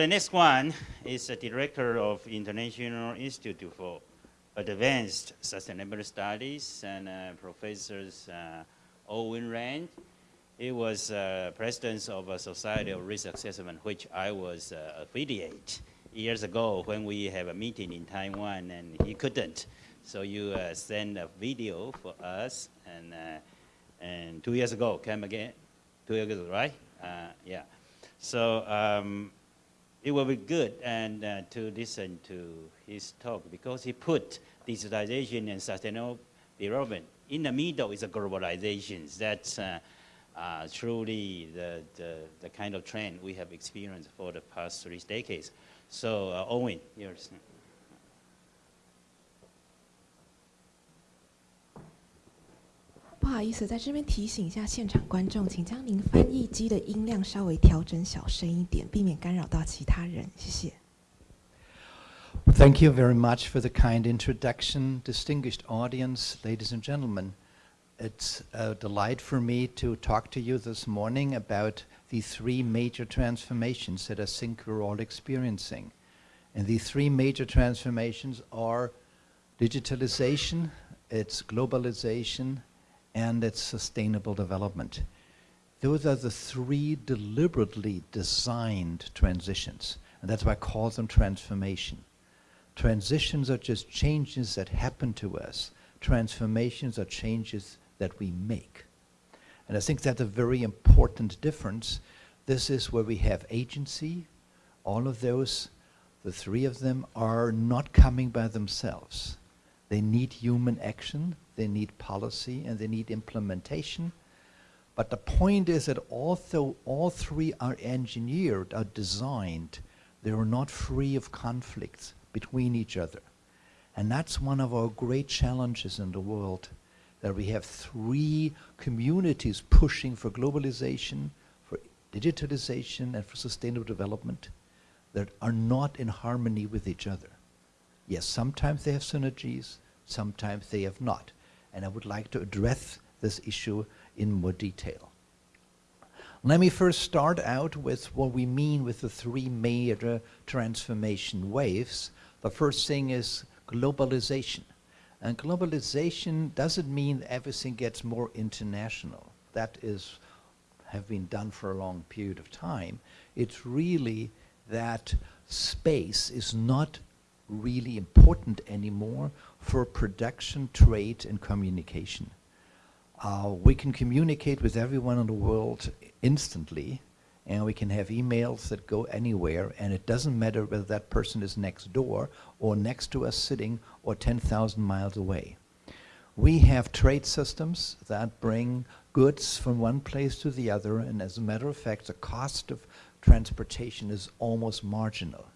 The next one is the director of International Institute for Advanced Sustainable Studies and uh, Professors uh, Ortwin Renn. He was uh, president of a Society of Risk Assessment, which I was uh, affiliate years ago when we have a meeting in Taiwan and he couldn't. So you uh, send a video for us and, uh, and two years ago, came again, two years ago, right? yeah. So um, it will be good and uh, to listen to his talk because he put digitalization and sustainable development in the middle is a globalization. That's uh, uh, truly the, the, the, kind of trend we have experienced for the past three decades. So uh, Ortwin, yours. 不好意思，在这边提醒一下现场观众，请将您翻译机的音量稍微调整小声一点，避免干扰到其他人。谢谢。Thank you very much for the kind introduction, distinguished audience, ladies and gentlemen. It's a delight for me to talk to you this morning about the three major transformations that I think we're all experiencing. And the three major transformations are digitalization, it's globalization, and its sustainable development. Those are the three deliberately designed transitions, and that's why I call them transformation. Transitions are just changes that happen to us. Transformations are changes that we make. And I think that's a very important difference. This is where we have agency. All of those, the three of them, are not coming by themselves. They need human action, they need policy, and they need implementation. But the point is that although all three are engineered, are designed, they are not free of conflicts between each other. And that's one of our great challenges in the world, that we have three communities pushing for globalization, for digitalization, and for sustainable development that are not in harmony with each other. Yes, sometimes they have synergies, sometimes they have not. And I would like to address this issue in more detail. Let me first start out with what we mean with the three major transformation waves. The first thing is globalization. And globalization doesn't mean everything gets more international. That is have been done for a long period of time. It's really that space is not really important anymore for production, trade, and communication. Uh, we can communicate with everyone in the world instantly, and we can have emails that go anywhere, and it doesn't matter whether that person is next door or next to us sitting or 10,000 miles away. We have trade systems that bring goods from one place to the other, and as a matter of fact, the cost of transportation is almost marginal.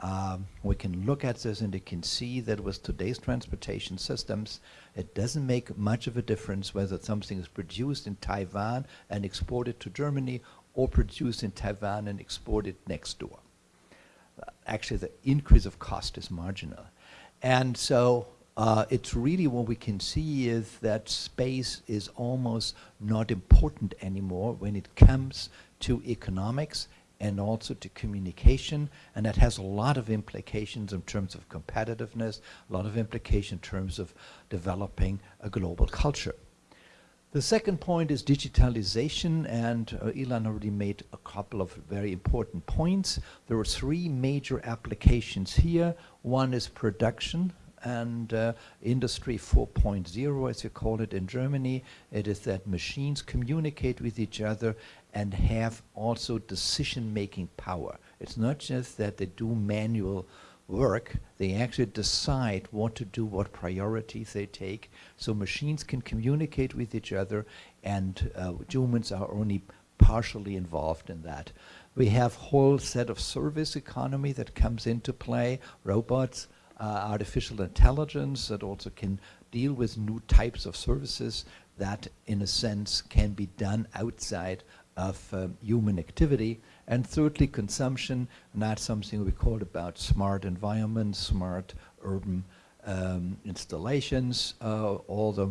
Um, we can look at this and you can see that with today's transportation systems, it doesn't make much of a difference whether something is produced in Taiwan and exported to Germany or produced in Taiwan and exported next door. Uh, actually, the increase of cost is marginal. And so uh, it's really what we can see is that space is almost not important anymore when it comes to economics and also to communication, and that has a lot of implications in terms of competitiveness, a lot of implications in terms of developing a global culture. The second point is digitalization, and uh, Ilan already made a couple of very important points. There are three major applications here. One is production, and uh, Industry 4.0, as you call it in Germany. It is that machines communicate with each other and have also decision-making power. It's not just that they do manual work, they actually decide what to do, what priorities they take. So machines can communicate with each other and uh, humans are only partially involved in that. We have whole set of service economy that comes into play, robots, uh, artificial intelligence that also can deal with new types of services that in a sense can be done outside of um, human activity. And thirdly, consumption, and that's something we call about smart environments, smart urban um, installations, uh, all the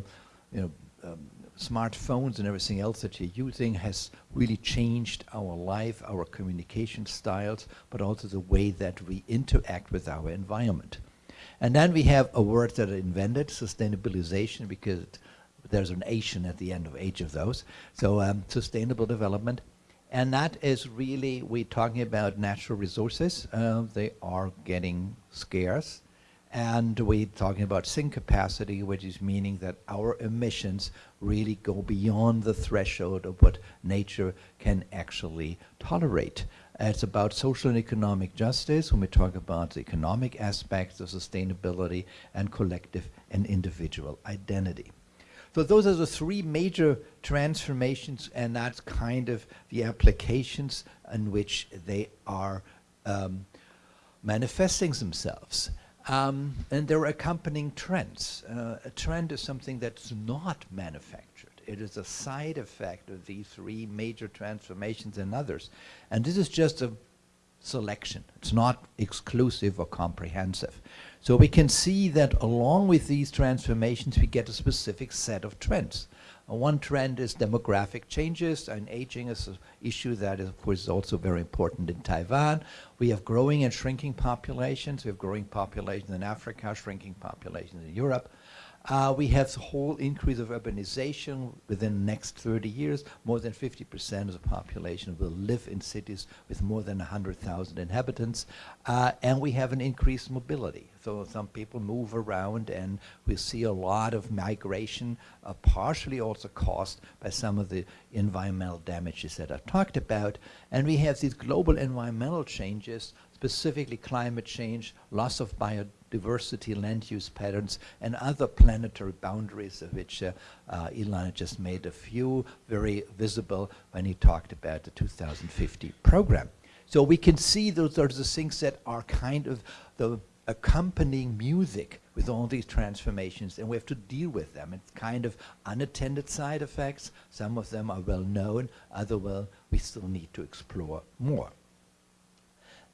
you know, um, smartphones and everything else that you're using has really changed our life, our communication styles, but also the way that we interact with our environment. And then we have a word that I invented, sustainabilization, because there's an Asian at the end of each of those. So um, sustainable development. And that is really, we're talking about natural resources. Uh, they are getting scarce. And we're talking about sink capacity, which is meaning that our emissions really go beyond the threshold of what nature can actually tolerate. It's about social and economic justice when we talk about the economic aspects of sustainability and collective and individual identity. So those are the three major transformations, and that's kind of the applications in which they are um, manifesting themselves. Um, and there are accompanying trends. Uh, a trend is something that's not manufactured. It is a side effect of these three major transformations and others. And this is just a selection. It's not exclusive or comprehensive. So we can see that along with these transformations, we get a specific set of trends. Uh, one trend is demographic changes, and aging is an issue that is, of course, is also very important in Taiwan. We have growing and shrinking populations. We have growing populations in Africa, shrinking populations in Europe. Uh, we have the whole increase of urbanization within the next 30 years. More than 50% of the population will live in cities with more than 100,000 inhabitants. Uh, and we have an increased mobility. So some people move around and we see a lot of migration, uh, partially also caused by some of the environmental damages that I've talked about. And we have these global environmental changes, specifically climate change, loss of biodiversity, diversity, land use patterns, and other planetary boundaries of which uh, uh, Elon just made a few very visible when he talked about the 2050 program. So we can see those are the things that are kind of the accompanying music with all these transformations and we have to deal with them. It's kind of unattended side effects. Some of them are well known, other well we still need to explore more.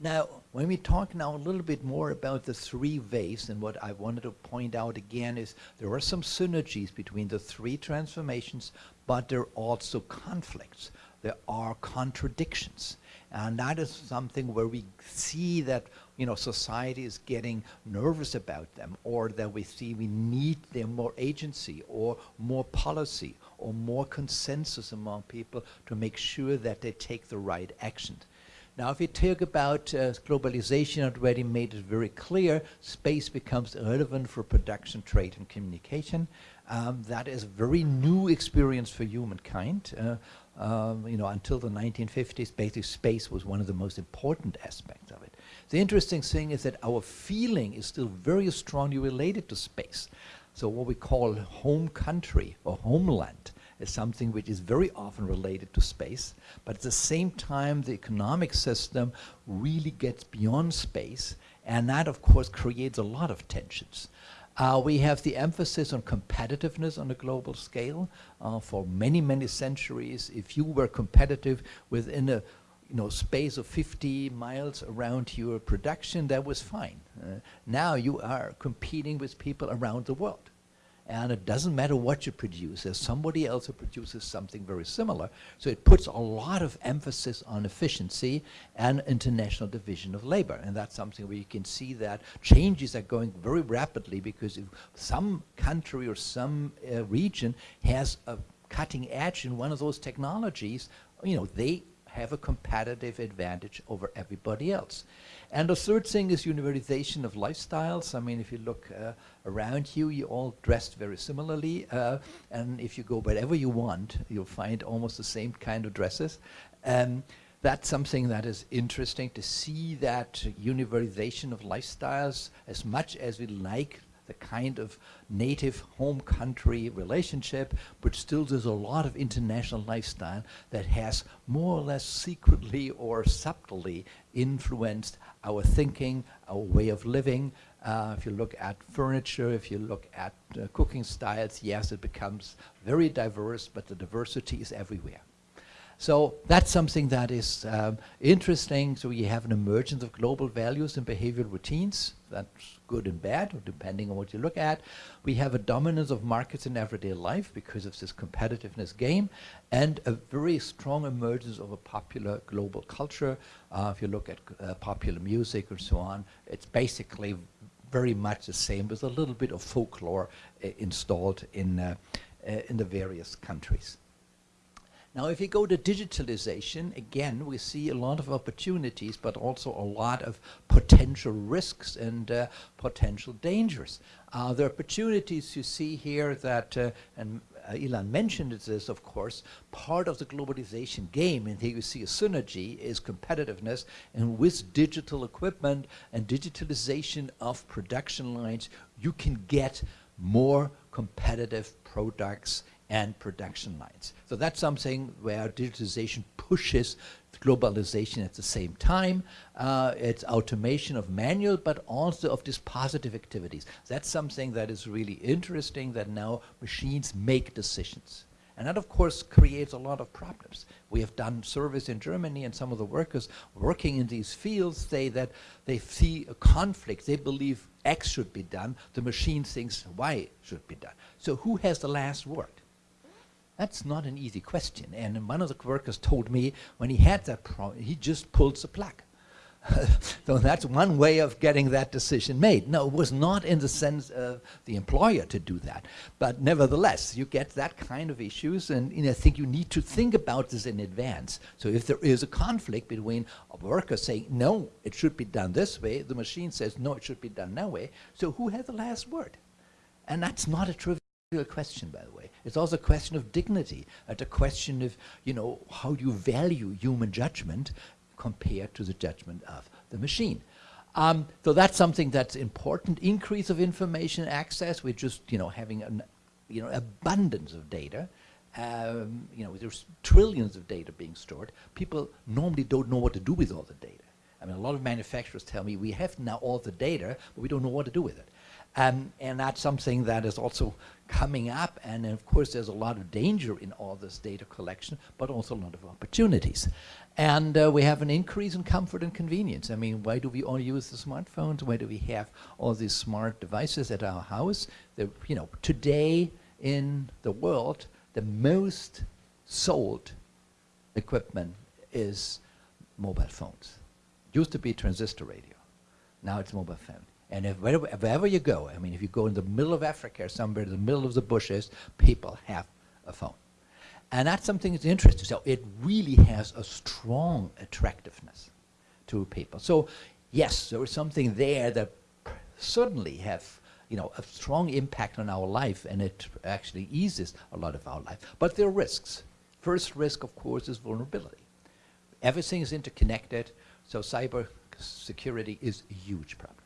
Now, when we talk now a little bit more about the three waves, and what I wanted to point out again is there are some synergies between the three transformations, but there are also conflicts. There are contradictions. And that is something where we see that you know, society is getting nervous about them, or that we see we need them more agency, or more policy, or more consensus among people to make sure that they take the right action. Now, if you talk about uh, globalization, already made it very clear, space becomes relevant for production, trade, and communication. Um, that is a very new experience for humankind. Uh, um, you know, until the 1950s, basically space was one of the most important aspects of it. The interesting thing is that our feeling is still very strongly related to space. So what we call home country or homeland is something which is very often related to space, but at the same time the economic system really gets beyond space, and that of course creates a lot of tensions. Uh, we have the emphasis on competitiveness on a global scale. Uh, for many, many centuries, if you were competitive within a you know, space of 50 miles around your production, that was fine. Uh, now you are competing with people around the world. And it doesn't matter what you produce, there's somebody else who produces something very similar. So it puts a lot of emphasis on efficiency and international division of labor. And that's something where you can see that changes are going very rapidly because if some country or some uh, region has a cutting edge in one of those technologies, you know, they have a competitive advantage over everybody else. And the third thing is universalization of lifestyles. I mean, if you look uh, around you, you're all dressed very similarly. Uh, and if you go wherever you want, you'll find almost the same kind of dresses. Um, that's something that is interesting to see that universalization of lifestyles as much as we like the kind of native home country relationship, but still there's a lot of international lifestyle that has more or less secretly or subtly influenced our thinking, our way of living. Uh, if you look at furniture, if you look at uh, cooking styles, yes, it becomes very diverse, but the diversity is everywhere. So that's something that is um, interesting. So you have an emergence of global values and behavioral routines. That's good and bad, depending on what you look at. We have a dominance of markets in everyday life because of this competitiveness game, and a very strong emergence of a popular global culture. Uh, if you look at uh, popular music and so on, it's basically very much the same with a little bit of folklore uh, installed in, uh, uh, in the various countries. Now, if you go to digitalization, again, we see a lot of opportunities, but also a lot of potential risks and uh, potential dangers. Uh, the opportunities you see here that, uh, and uh, Ilan mentioned this, of course, part of the globalization game, and here you see a synergy, is competitiveness, and with digital equipment and digitalization of production lines, you can get more competitive products and production lines. So that's something where digitalization pushes globalization at the same time. Uh, it's automation of manual, but also of dispositive activities. That's something that is really interesting that now machines make decisions. And that, of course, creates a lot of problems. We have done surveys in Germany, and some of the workers working in these fields say that they see a conflict. They believe X should be done. The machine thinks Y should be done. So who has the last word? That's not an easy question. And one of the workers told me when he had that problem, he just pulled the plug. so that's one way of getting that decision made. No, it was not in the sense of the employer to do that. But nevertheless, you get that kind of issues, and know, I think you need to think about this in advance. So if there is a conflict between a worker saying, no, it should be done this way, the machine says, no, it should be done that way, so who has the last word? And that's not a trivial question, by the way. It's also a question of dignity. It's a question of, you know, how do you value human judgment compared to the judgment of the machine. Um, so that's something that's important. Increase of information access. We're just, you know, having an, you know, abundance of data. Um, you know, there's trillions of data being stored. People normally don't know what to do with all the data. I mean, a lot of manufacturers tell me we have now all the data, but we don't know what to do with it. Um, and that's something that is also coming up. And of course, there's a lot of danger in all this data collection, but also a lot of opportunities. And uh, we have an increase in comfort and convenience. I mean, why do we all use the smartphones? Why do we have all these smart devices at our house? The, you know, today in the world, the most sold equipment is mobile phones. Used to be transistor radio. Now it's mobile phone. And if wherever, wherever, you go, I mean, if you go in the middle of Africa or somewhere in the middle of the bushes, people have a phone. And that's something that's interesting. So it really has a strong attractiveness to people. So yes, there is something there that certainly have you know, a strong impact on our life and it actually eases a lot of our life. But there are risks. First risk, of course, is vulnerability. Everything is interconnected, so cyber security is a huge problem.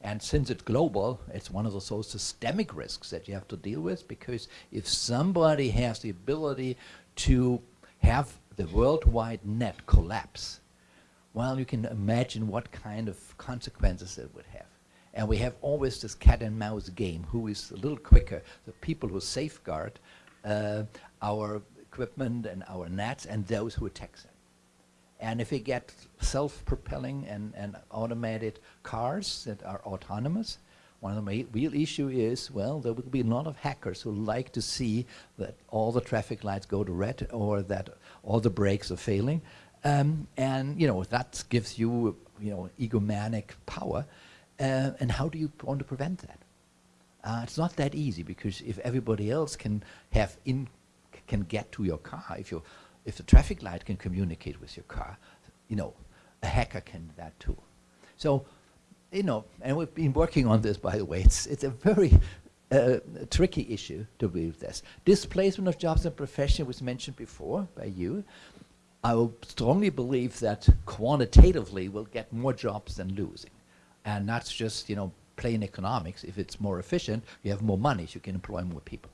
And since it's global, it's one of those so systemic risks that you have to deal with because if somebody has the ability to have the worldwide net collapse, well, you can imagine what kind of consequences it would have. And we have always this cat and mouse game, who is a little quicker, the people who safeguard uh, our equipment and our nets and those who attack them. And if we get self-propelling and, and automated cars that are autonomous, one of the real issue is, well, there will be a lot of hackers who like to see that all the traffic lights go to red or that all the brakes are failing. Um, and, you know, that gives you, you know, egomanic power. Uh, and how do you want to prevent that? Uh, it's not that easy because if everybody else can have in, can get to your car, if you if the traffic light can communicate with your car, you know, a hacker can do that too. So, you know, and we've been working on this, by the way. It's, it's a very uh, tricky issue to with this. Displacement of jobs and profession was mentioned before by you. I will strongly believe that quantitatively we'll get more jobs than losing. And that's just, you know, plain economics. If it's more efficient, you have more money, so you can employ more people.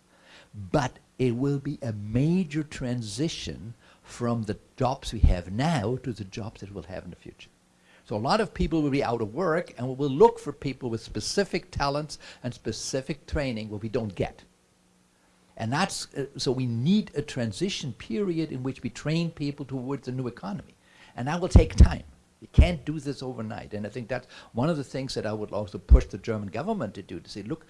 But it will be a major transition from the jobs we have now to the jobs that we'll have in the future. So a lot of people will be out of work and we will look for people with specific talents and specific training what we don't get. And that's, uh, so we need a transition period in which we train people towards a new economy. And that will take time. You can't do this overnight. And I think that's one of the things that I would also push the German government to do, to say, look,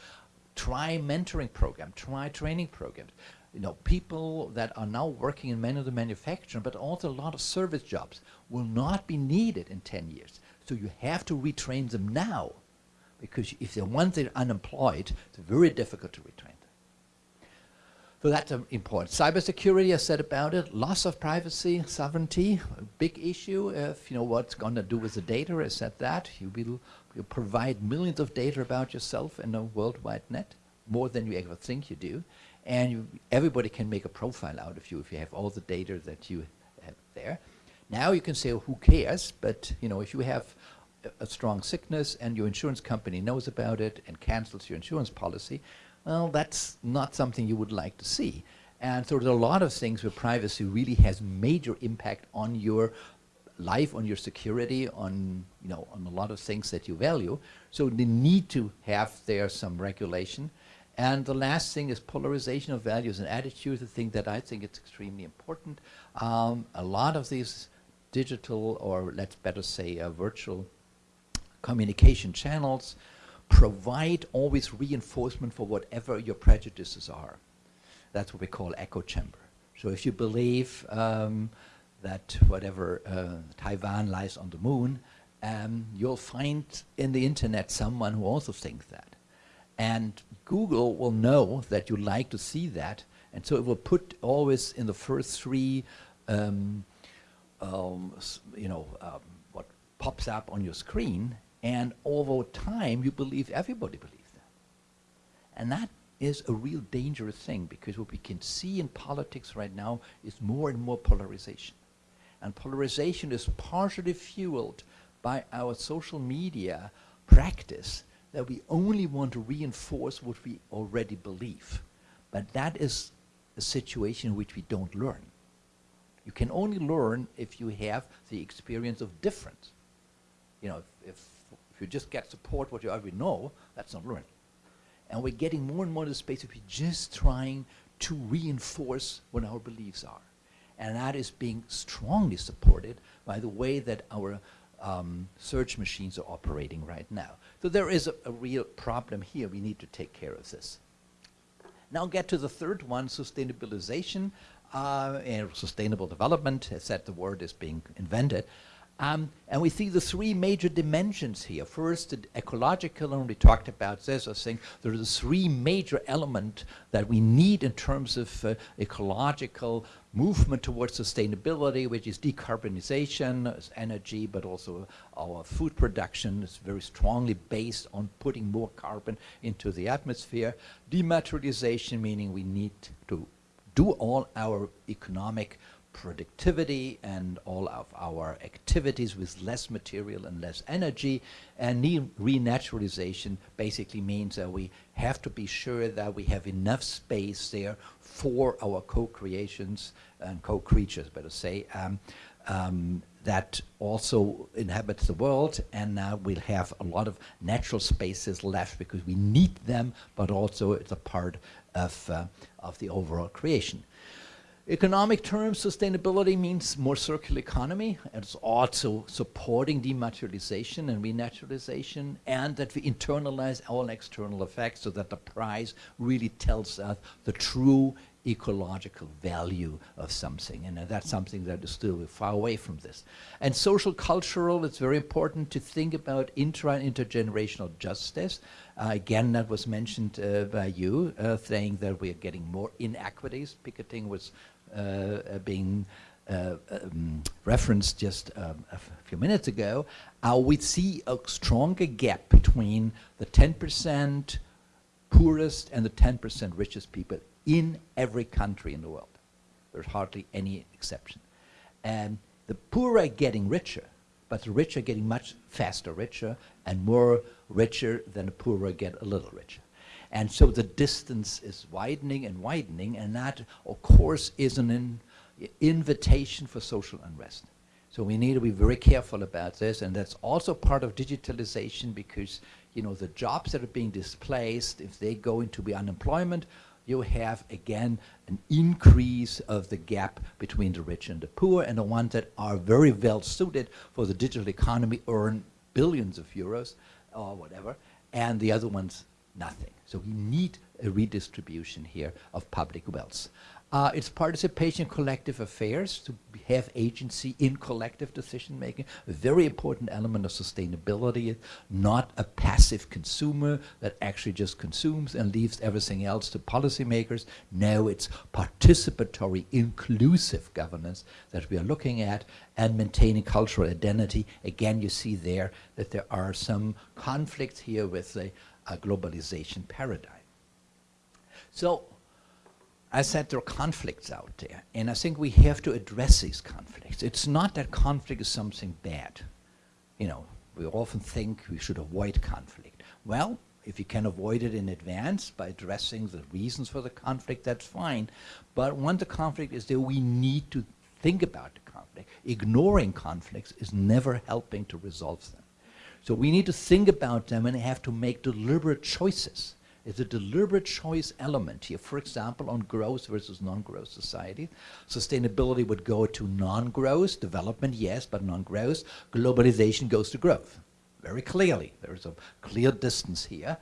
try mentoring program, try training programs. You know, people that are now working in many of the manufacturing, but also a lot of service jobs will not be needed in 10 years. So you have to retrain them now because if they're once they're unemployed, it's very difficult to retrain them. So that's um, important. Cybersecurity, I said about it. Loss of privacy, sovereignty, a big issue. If you know what's going to do with the data, I said that. You will you provide millions of data about yourself in a worldwide net, more than you ever think you do. And you, everybody can make a profile out of you if you have all the data that you have there. Now you can say, who cares? But you know, if you have a, strong sickness and your insurance company knows about it and cancels your insurance policy, well, that's not something you would like to see. And so there's a lot of things where privacy really has major impact on your life, on your security, on you know, on a lot of things that you value. So they need to have there some regulation. And the last thing is polarization of values and attitudes, a thing that I think is extremely important. Um, a lot of these digital, or let's better say uh, virtual communication channels, provide always reinforcement for whatever your prejudices are. That's what we call echo chamber. So if you believe um, that whatever uh, Taiwan lies on the moon, um, you'll find in the internet someone who also thinks that. And Google will know that you like to see that, and so it will put always in the first three, um, um you know, um, what pops up on your screen, and over time, you believe everybody believes that. And that is a real dangerous thing because what we can see in politics right now is more and more polarization. And polarization is partially fueled by our social media practice that we only want to reinforce what we already believe. But that is a situation in which we don't learn. You can only learn if you have the experience of difference. You know, if, if if you just get support what you already know, that's not learning. And we're getting more and more to the space of we're just trying to reinforce what our beliefs are. And that is being strongly supported by the way that our um, search machines are operating right now. So there is a, a real problem here. We need to take care of this. Now get to the third one, sustainabilization uh, and sustainable development. As said, the word is being invented. Um, and we see the three major dimensions here. First, the ecological, and we talked about this, I think there are the three major elements that we need in terms of uh, ecological movement towards sustainability, which is decarbonization, energy, but also our food production is very strongly based on putting more carbon into the atmosphere. Dematerialization, meaning we need to do all our economic productivity and all of our activities with less material and less energy. And renaturalization basically means that we have to be sure that we have enough space there for our co-creations and co-creatures, better say, um, um, that also inhabits the world and now we'll have a lot of natural spaces left because we need them, but also it's a part of, uh, of the overall creation. Economic terms, sustainability means more circular economy. It's also supporting dematerialization and renaturalization and that we internalize all external effects so that the price really tells us the true ecological value of something. And uh, that's something that is still far away from this. And social cultural, it's very important to think about intra and intergenerational justice. Uh, again, that was mentioned uh, by you, uh, saying that we are getting more inequities. Piketty was being uh, um, referenced just um, a few minutes ago, uh, we see a stronger gap between the 10% poorest and the 10% richest people in every country in the world. There's hardly any exception. And the poor are getting richer, but the rich are getting much faster richer and more richer than the poorer get a little richer. And so the distance is widening and widening, and that, of course, is an in invitation for social unrest. So we need to be very careful about this, and that's also part of digitalization because, you know, the jobs that are being displaced, if they go into the unemployment, you have again an increase of the gap between the rich and the poor, and the ones that are very well suited for the digital economy earn billions of euros or whatever, and the other ones nothing. So we need a redistribution here of public wealth. Uh, it's participation collective affairs to have agency in collective decision making, a very important element of sustainability, not a passive consumer that actually just consumes and leaves everything else to policymakers. No, it's participatory, inclusive governance that we are looking at and maintaining cultural identity. Again, you see there that there are some conflicts here with the uh, globalization paradigm. So I said there are conflicts out there, and I think we have to address these conflicts. It's not that conflict is something bad. You know, we often think we should avoid conflict. Well, if you can avoid it in advance by addressing the reasons for the conflict, that's fine. But when the conflict is there, we need to think about the conflict. Ignoring conflicts is never helping to resolve them. So we need to think about them and have to make deliberate choices. It's a deliberate choice element here. For example, on growth versus non-growth society. Sustainability would go to non-growth, development, yes, but non-growth. Globalization goes to growth. Very clearly, there's a clear distance here.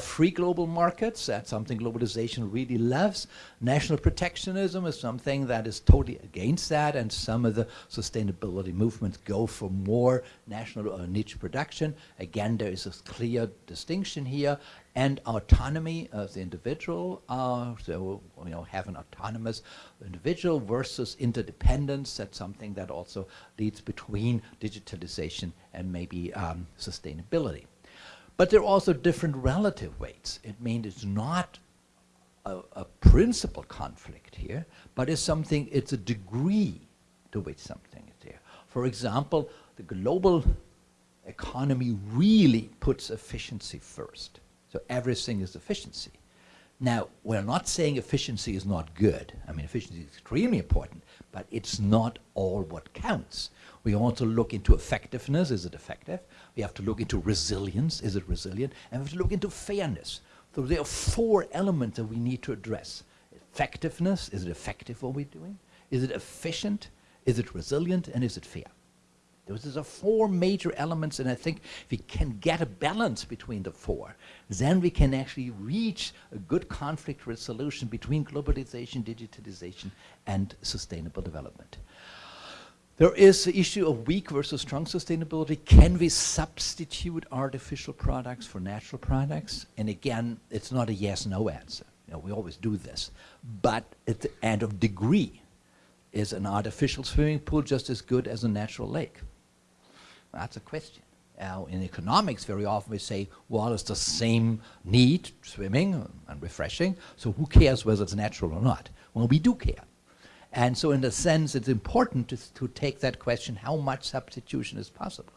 Free global markets, that's something globalization really loves. National protectionism is something that is totally against that, and some of the sustainability movements go for more national or niche production. Again, there is a clear distinction here, and autonomy of the individual, uh, so you know, have an autonomous individual versus interdependence. That's something that also leads between digitalization and maybe um, sustainability. But there are also different relative weights. It means it's not a, a principal conflict here, but it's something, it's a degree to which something is there. For example, the global economy really puts efficiency first. So everything is efficiency. Now, we're not saying efficiency is not good. I mean, efficiency is extremely important, but it's not all what counts. We also look into effectiveness. Is it effective? We have to look into resilience. Is it resilient? And we have to look into fairness. So there are four elements that we need to address. Effectiveness. Is it effective what we're doing? Is it efficient? Is it resilient? And is it fair? Those are four major elements, and I think if we can get a balance between the four, then we can actually reach a good conflict resolution between globalization, digitalization, and sustainable development. There is the issue of weak versus strong sustainability. Can we substitute artificial products for natural products? And again, it's not a yes-no answer. You know, we always do this. But at the end of degree, is an artificial swimming pool just as good as a natural lake? That's a question. Uh, in economics, very often we say, well, it's the same need, swimming and refreshing, so who cares whether it's natural or not? Well, we do care. And so in a sense, it's important to, to take that question, how much substitution is possible?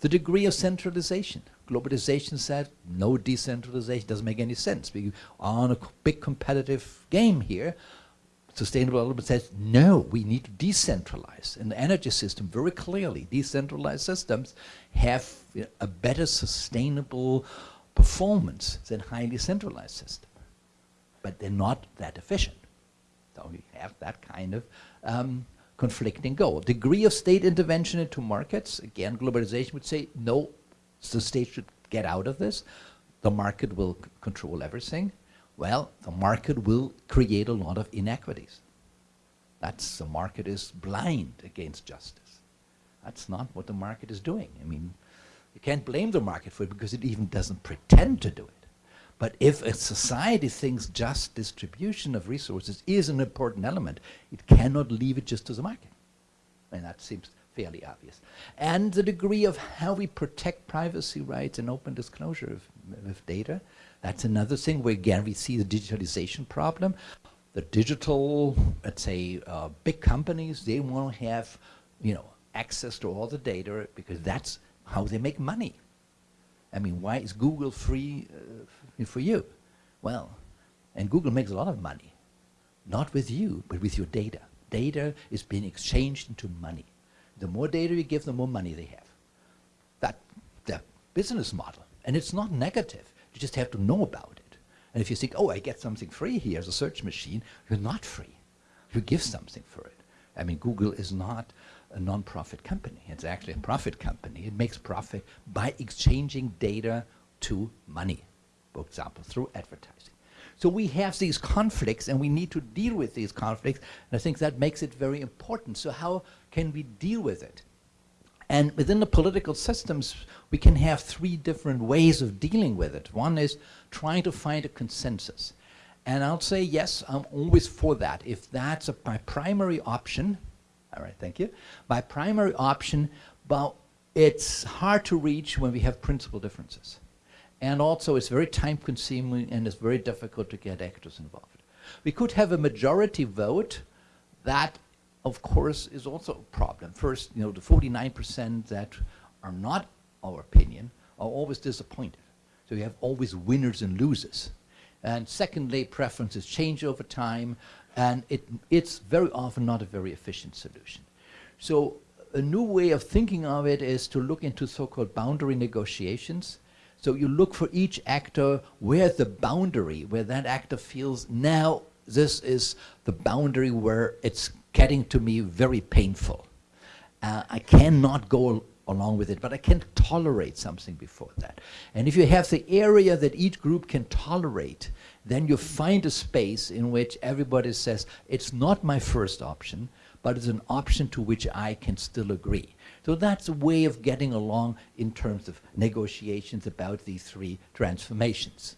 The degree of centralization. Globalization said no decentralization doesn't make any sense. We are on a big competitive game here. Sustainable development says, no, we need to decentralize. In the energy system, very clearly, decentralized systems have a better sustainable performance than highly centralized systems. But they're not that efficient. So we have that kind of um, conflicting goal. Degree of state intervention into markets, again, globalization would say, no, the state should get out of this. The market will control everything. Well, the market will create a lot of inequities. That's the market is blind against justice. That's not what the market is doing. I mean, you can't blame the market for it because it even doesn't pretend to do it. But if a society thinks just distribution of resources is an important element, it cannot leave it just to the market. And that seems fairly obvious. And the degree of how we protect privacy rights and open disclosure of, of data, that's another thing where again we see the digitalization problem. The digital, let's say, uh, big companies, they want to have, you know, access to all the data because that's how they make money. I mean, why is Google free uh, for you? Well, and Google makes a lot of money, not with you, but with your data. Data is being exchanged into money. The more data you give, the more money they have. That the business model, and it's not negative. You just have to know about it. And if you think, oh, I get something free here as a search machine, you're not free. You give something for it. I mean, Google is not a non-profit company. It's actually a profit company. It makes profit by exchanging data to money, for example, through advertising. So we have these conflicts and we need to deal with these conflicts. And I think that makes it very important. So how can we deal with it? And within the political systems, we can have three different ways of dealing with it. One is trying to find a consensus. And I'll say, yes, I'm always for that. If that's a, my primary option, all right, thank you. My primary option, but it's hard to reach when we have principal differences. And also, it's very time consuming and it's very difficult to get actors involved. We could have a majority vote. That, of course, is also a problem. First, you know, the 49% that are not our opinion are always disappointed. So you have always winners and losers. And secondly, preferences change over time, and it, it's very often not a very efficient solution. So a new way of thinking of it is to look into so-called boundary negotiations so you look for each actor, where's the boundary, where that actor feels now this is the boundary where it's getting to me very painful. Uh, I cannot go along with it, but I can tolerate something before that. And if you have the area that each group can tolerate, then you find a space in which everybody says, it's not my first option, but it's an option to which I can still agree. So that's a way of getting along in terms of negotiations about these three transformations.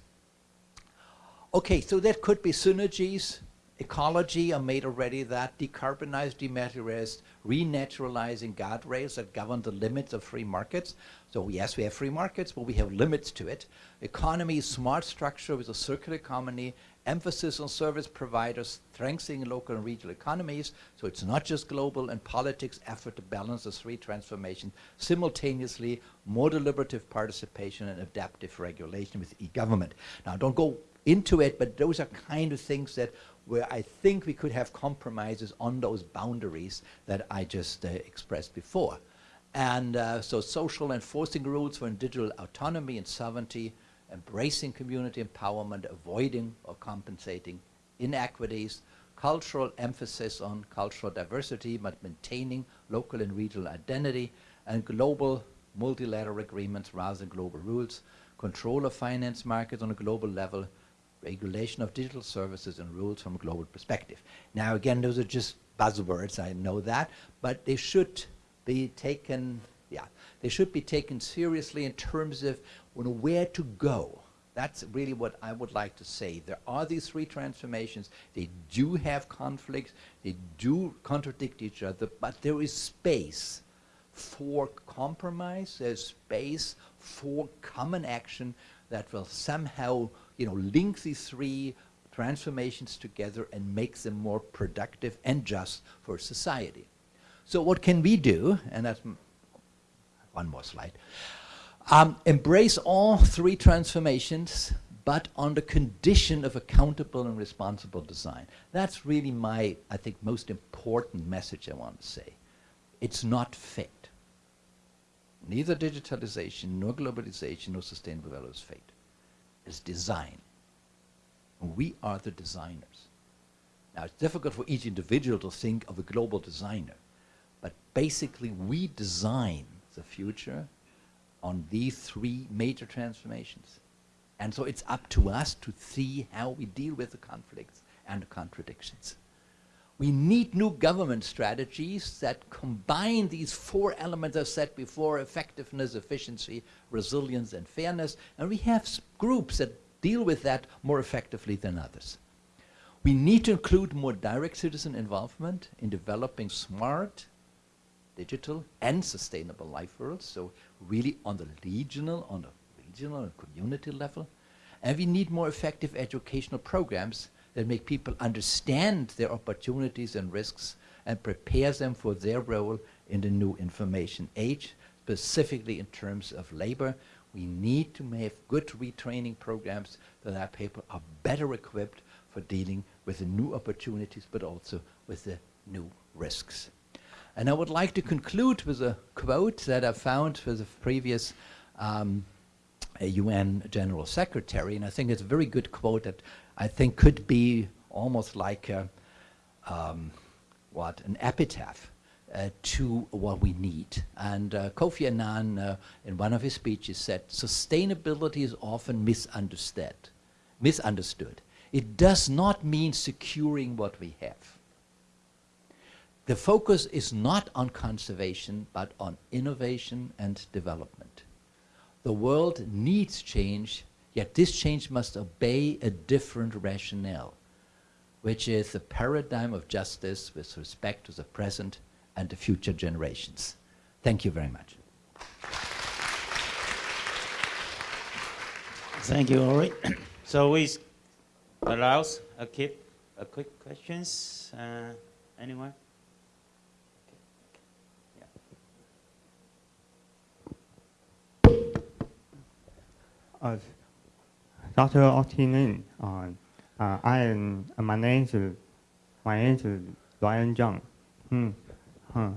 Okay, so that could be synergies. Ecology, I made already that. decarbonized, dematerialize, renaturalizing guardrails that govern the limits of free markets. So yes, we have free markets, but we have limits to it. Economy, smart structure with a circular economy emphasis on service providers, strengthening local and regional economies, so it's not just global, and politics effort to balance the three transformations simultaneously, more deliberative participation and adaptive regulation with e-government. Now, don't go into it, but those are kind of things that where I think we could have compromises on those boundaries that I just uh, expressed before. And uh, so social enforcing rules for digital autonomy and sovereignty, embracing community empowerment, avoiding or compensating inequities, cultural emphasis on cultural diversity, but maintaining local and regional identity, and global multilateral agreements rather than global rules, control of finance markets on a global level, regulation of digital services and rules from a global perspective. Now again, those are just buzzwords, I know that, but they should be taken, yeah, they should be taken seriously in terms of where to go. That's really what I would like to say. There are these three transformations. They do have conflicts. They do contradict each other, but there is space for compromise. There's space for common action that will somehow, you know, link these three transformations together and make them more productive and just for society. So what can we do? And that's one more slide. Um, embrace all three transformations, but on the condition of accountable and responsible design. That's really my, I think, most important message I want to say. It's not fate. Neither digitalization, nor globalization, nor sustainable development is fate. It's design. We are the designers. Now, it's difficult for each individual to think of a global designer, but basically we design the future on these three major transformations. And so it's up to us to see how we deal with the conflicts and the contradictions. We need new government strategies that combine these four elements I said before, effectiveness, efficiency, resilience, and fairness. And we have groups that deal with that more effectively than others. We need to include more direct citizen involvement in developing smart, digital, and sustainable life worlds. So really on the regional, on the regional and community level. And we need more effective educational programs that make people understand their opportunities and risks and prepare them for their role in the new information age, specifically in terms of labor. We need to have good retraining programs so that people are better equipped for dealing with the new opportunities, but also with the new risks. And I would like to conclude with a quote that I found with a previous um, UN General Secretary, and I think it's a very good quote that I think could be almost like a, um, what an epitaph uh, to what we need. And uh, Kofi Annan, uh, in one of his speeches, said, "Sustainability is often misunderstood. Misunderstood. It does not mean securing what we have. The focus is not on conservation, but on innovation and development. The world needs change, yet this change must obey a different rationale, which is the paradigm of justice with respect to the present and the future generations. Thank you very much. Thank you, Ori. so we allows a quick, a quick questions. Uh, anyone? Uh, Dr. Ortwin Renn, uh, uh, I am, uh, my name is, my name is Ryan Zhang. Hmm. Huh.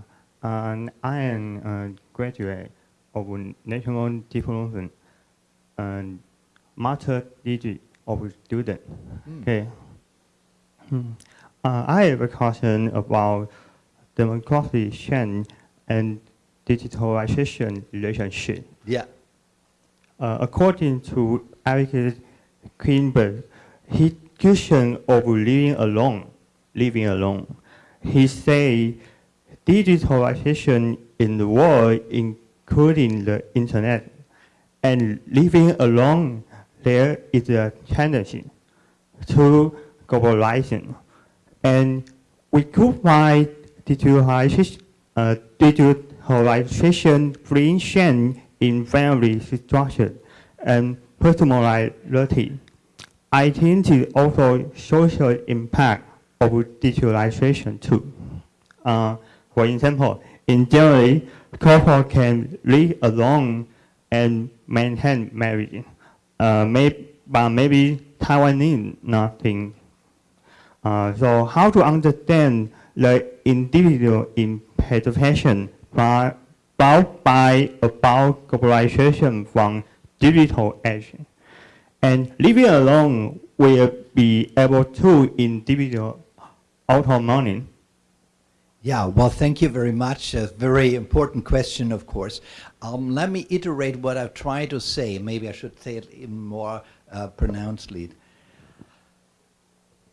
Uh, I am a graduate of National Diploma and Master degree of student. Mm. Okay. Hmm. Uh, I have a question about demographic change and digitalization relationship. Yeah. Uh, according to Eric Klinenberg, his question of living alone, living alone, he say digitalization in the world, including the internet, and living alone, there is a tendency to globalization. And we could find digitalization, uh, digitalization bring change in family structure and personality. I think it also social impact of digitalization too. Uh, for example, in general, couple can live alone and maintain marriage. Uh, may, but maybe Taiwanese nothing. Uh, so how to understand the individual implication by, about by about globalization from digital age. And living alone will be able to individual autonomy. Yeah, well, thank you very much. A very important question, of course. Um, let me iterate what I've tried to say. Maybe I should say it more uh, pronouncedly.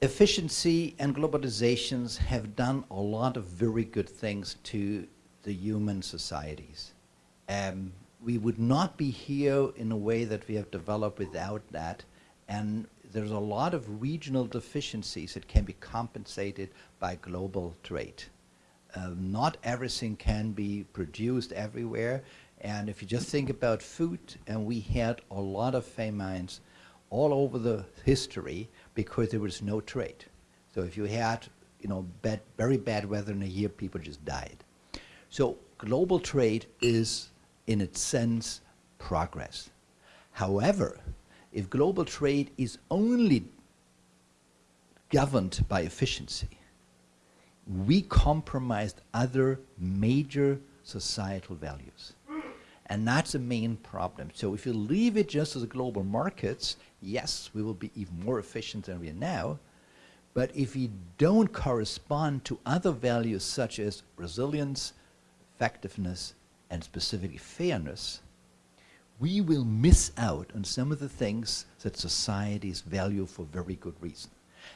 Efficiency and globalizations have done a lot of very good things to the human societies. Um, we would not be here in a way that we have developed without that. And there's a lot of regional deficiencies that can be compensated by global trade. Um, not everything can be produced everywhere. And if you just think about food, and we had a lot of famines all over the history because there was no trade. So if you had, you know, bad, very bad weather in a year, people just died. So global trade is, in its sense, progress. However, if global trade is only governed by efficiency, we compromised other major societal values. And that's the main problem. So if you leave it just as global markets, yes, we will be even more efficient than we are now. But if we don't correspond to other values such as resilience, effectiveness, and specifically fairness, we will miss out on some of the things that societies value for very good reason.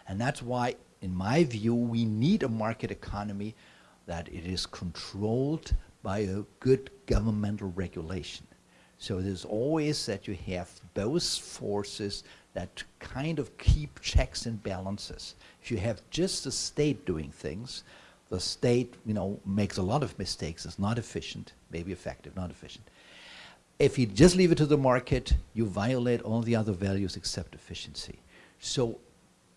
And that's why, in my view, we need a market economy that it is controlled by a good governmental regulation. So there's always that you have both forces that kind of keep checks and balances. If you have just the state doing things, the state, you know, makes a lot of mistakes, it's not efficient, maybe effective, not efficient. If you just leave it to the market, you violate all the other values except efficiency. So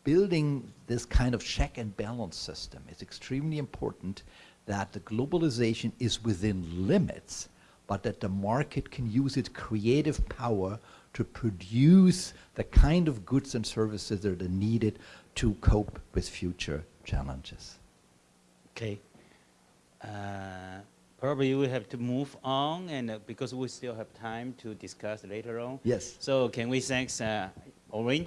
building this kind of check and balance system is extremely important that the globalization is within limits, but that the market can use its creative power to produce the kind of goods and services that are needed to cope with future challenges. Okay. Uh, probably we have to move on, and uh, because we still have time to discuss later on. Yes. So can we thank uh, Ortwin